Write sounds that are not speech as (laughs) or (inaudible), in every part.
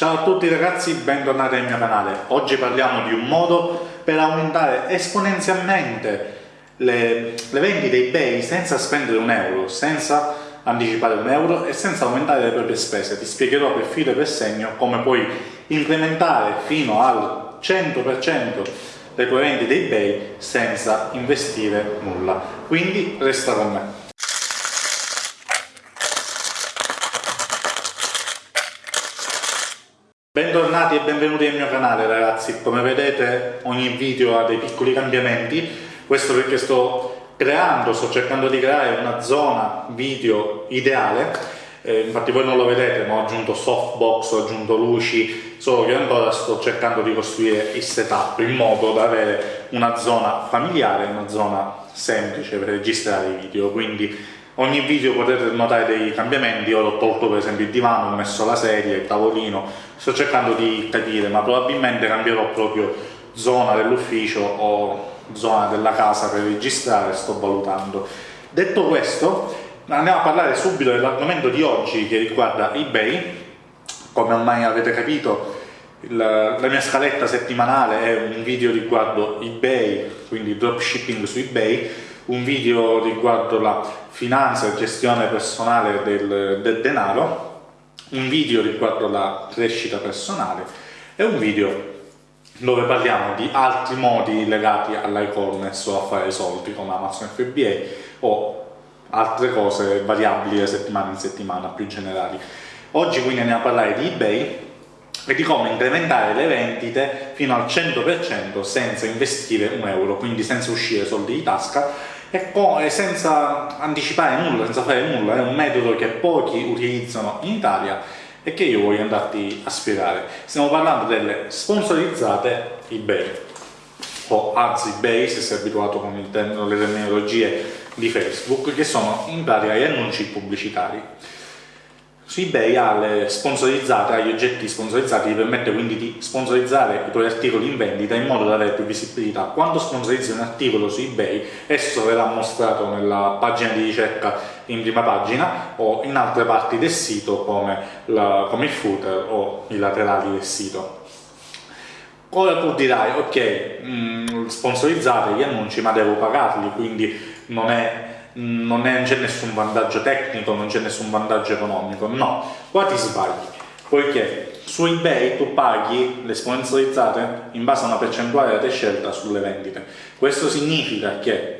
Ciao a tutti ragazzi, bentornati nel mio canale. Oggi parliamo di un modo per aumentare esponenzialmente le, le vendite eBay senza spendere un euro, senza anticipare un euro e senza aumentare le proprie spese. Ti spiegherò per filo e per segno come puoi incrementare fino al 100% le tue vendite eBay senza investire nulla. Quindi resta con me. Bentornati e benvenuti nel mio canale ragazzi, come vedete ogni video ha dei piccoli cambiamenti, questo perché sto creando, sto cercando di creare una zona video ideale, eh, infatti voi non lo vedete ma ho aggiunto softbox, ho aggiunto luci, solo che ancora sto cercando di costruire il setup in modo da avere una zona familiare, una zona semplice per registrare i video, quindi ogni video potete notare dei cambiamenti, io ho tolto per esempio il divano, ho messo la sedia, il tavolino, sto cercando di capire, ma probabilmente cambierò proprio zona dell'ufficio o zona della casa per registrare, sto valutando. Detto questo, andiamo a parlare subito dell'argomento di oggi che riguarda eBay, come ormai avete capito la mia scaletta settimanale è un video riguardo eBay, quindi dropshipping su eBay, un video riguardo la finanza e gestione personale del, del denaro, un video riguardo la crescita personale e un video dove parliamo di altri modi legati all'e-commerce o a fare soldi come Amazon FBA o altre cose variabili da settimana in settimana più generali. Oggi quindi andiamo a parlare di eBay e di come incrementare le vendite fino al 100% senza investire un euro, quindi senza uscire soldi di tasca e senza anticipare nulla, senza fare nulla, è un metodo che pochi utilizzano in Italia e che io voglio andarti a spiegare. Stiamo parlando delle sponsorizzate eBay o ads eBay se sei abituato con le terminologie di Facebook che sono in pratica gli annunci pubblicitari su eBay ha le sponsorizzate, ha gli oggetti sponsorizzati, ti permette quindi di sponsorizzare i tuoi articoli in vendita in modo da avere più visibilità. Quando sponsorizzi un articolo su eBay, esso verrà mostrato nella pagina di ricerca in prima pagina o in altre parti del sito come, la, come il footer o i laterali del sito. Ora tu dirai, ok, mm, sponsorizzate gli annunci ma devo pagarli, quindi non è non c'è nessun vantaggio tecnico, non c'è nessun vantaggio economico, no, qua ti sbagli, poiché su eBay tu paghi le sponsorizzate in base a una percentuale della tua scelta sulle vendite. Questo significa che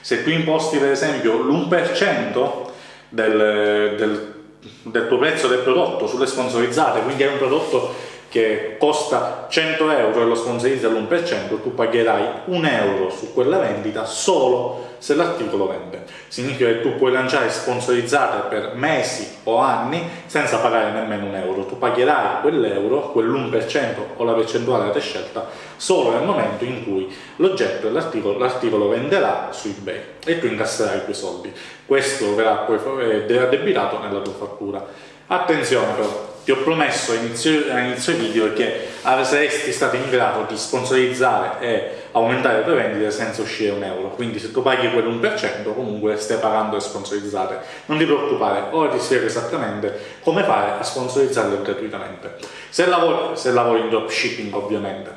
se tu imposti per esempio l'1% del, del, del tuo prezzo del prodotto sulle sponsorizzate, quindi è un prodotto che costa 100 euro e lo sponsorizza all'1%, tu pagherai un euro su quella vendita solo se l'articolo vende. Significa che tu puoi lanciare sponsorizzate per mesi o anni senza pagare nemmeno un euro. Tu pagherai quell'euro, quell'1% o la percentuale della tua scelta, solo nel momento in cui l'oggetto dell'articolo l'articolo venderà su eBay e tu incasserai i tuoi soldi. Questo verrà poi eh, addebitato nella tua fattura. Attenzione però, ti ho promesso all'inizio video che saresti stato in grado di sponsorizzare e aumentare le tue vendite senza uscire un euro. Quindi se tu paghi quell'1% comunque stai pagando le sponsorizzate. Non ti preoccupare, ora ti spiego esattamente come fare a sponsorizzarle gratuitamente. Se lavori, se lavori in dropshipping ovviamente.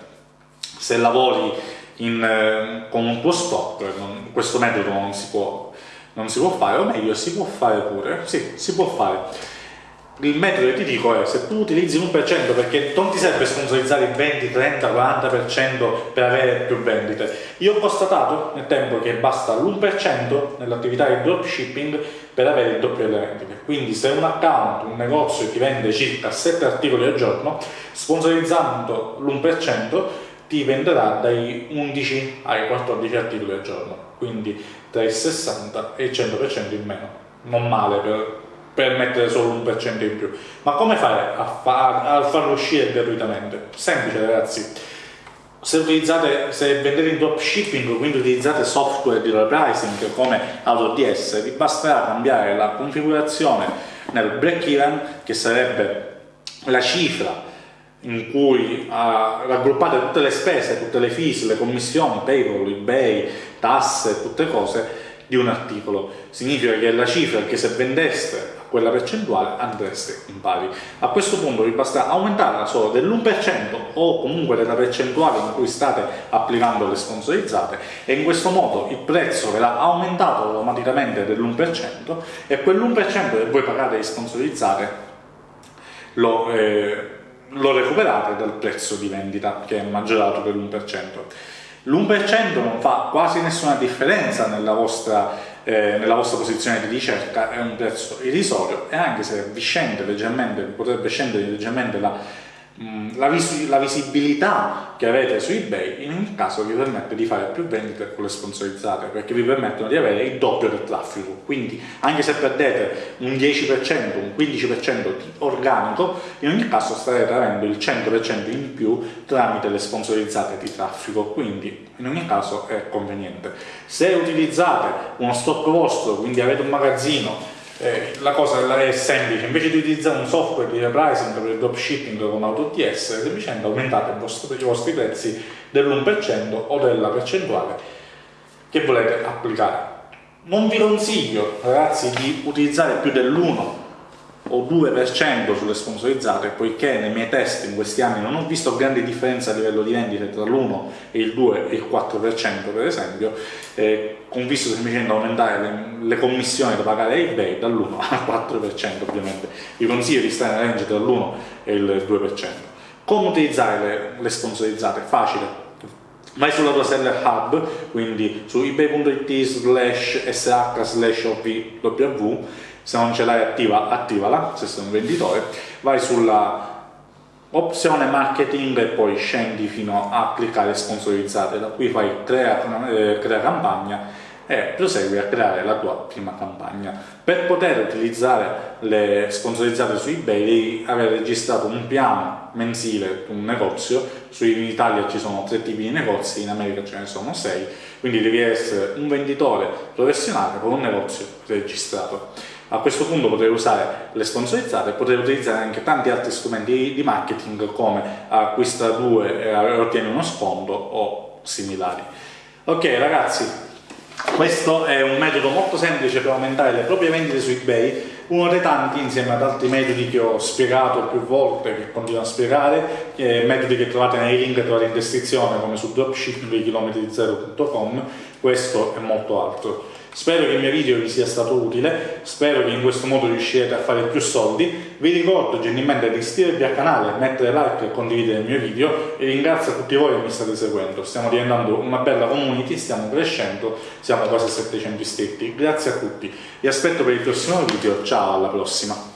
Se lavori in, eh, con un tuo stock non, questo metodo non si, può, non si può fare o meglio si può fare pure sì, si può fare il metodo che ti dico è se tu utilizzi l'1% perché non ti serve sponsorizzare il 20, 30, 40% per avere più vendite. Io ho constatato nel tempo che basta l'1% nell'attività di dropshipping per avere il doppio delle vendite. Quindi se un account, un negozio ti vende circa 7 articoli al giorno, sponsorizzando l'1% ti venderà dai 11 ai 14 articoli al giorno, quindi tra il 60 e il 100% in meno. Non male per per mettere solo un per cento in più. Ma come fare a, fa a farlo uscire gratuitamente? Semplice ragazzi. Se, utilizzate, se vendete in dropshipping, quindi utilizzate software di repricing come AutoDS, vi basterà cambiare la configurazione nel break even, che sarebbe la cifra in cui uh, raggruppate tutte le spese, tutte le fees, le commissioni, payroll, ebay, tasse, tutte cose, di un articolo. Significa che la cifra che se vendeste a quella percentuale andreste in pari. A questo punto vi basta aumentarla solo dell'1% o comunque della percentuale in cui state applicando le sponsorizzate e in questo modo il prezzo verrà aumentato automaticamente dell'1% e quell'1% che voi pagate di sponsorizzate lo, eh, lo recuperate dal prezzo di vendita che è maggiorato dell'1%. L'1% non fa quasi nessuna differenza nella vostra, eh, nella vostra, posizione di ricerca, è un prezzo irrisorio e anche se vi scende leggermente, potrebbe scendere leggermente la la, vis la, visibilità che avete su eBay in ogni caso vi permette di fare più vendite con le sponsorizzate perché vi permettono di avere il doppio del traffico. Quindi anche se perdete un 10% un 15% di organico in ogni caso starete avendo il 100% in più tramite le sponsorizzate di traffico. Quindi in ogni caso è conveniente. Se utilizzate uno stock vostro quindi avete un magazzino eh, la cosa è semplice, invece di utilizzare un software di repricing per il dropshipping con AutoDS, semplicemente aumentate vostro, i vostri prezzi dell'1% o della percentuale che volete applicare. Non vi consiglio, ragazzi, di utilizzare più dell'1 o 2% sulle sponsorizzate, poiché nei miei test in questi anni non ho visto grandi differenze a livello di vendite tra l'1 e il 2 e il 4% per esempio, eh, ho visto semplicemente aumentare le, le, commissioni da pagare a eBay dall'1 (laughs) al 4% ovviamente, vi consiglio di stare nella range tra l'1 e il 2%. Come utilizzare le, le sponsorizzate? Facile, vai sulla tua seller hub, quindi su ebay.it slash sh slash ovw se non ce l'hai attiva, attivala, se sei un venditore, vai sulla opzione marketing e poi scendi fino a cliccare sponsorizzate, da qui fai crea, eh, crea campagna e prosegui a creare la tua prima campagna. Per poter utilizzare le sponsorizzate su eBay devi aver registrato un piano mensile, un negozio, in Italia ci sono tre tipi di negozi, in America ce ne sono sei, quindi devi essere un venditore professionale con un negozio registrato. A questo punto potrei usare le sponsorizzate e potrei utilizzare anche tanti altri strumenti di marketing come acquista due e ottieni uno sconto o similari. Ok ragazzi, questo è un metodo molto semplice per aumentare le proprie vendite su eBay, uno dei tanti insieme ad altri metodi che ho spiegato più volte, che continuo a spiegare, metodi che trovate nei link che trovate in descrizione come su dropshippingchilometri0.com, questo e molto altro. Spero che il mio video vi sia stato utile, spero che in questo modo riuscirete a fare più soldi. Vi ricordo gentilmente di iscrivervi al canale, mettere like e condividere il mio video e ringrazio tutti voi che mi state seguendo. Stiamo diventando una bella community, stiamo crescendo, siamo quasi a 700 iscritti. Grazie a tutti, vi aspetto per il prossimo video, ciao alla prossima!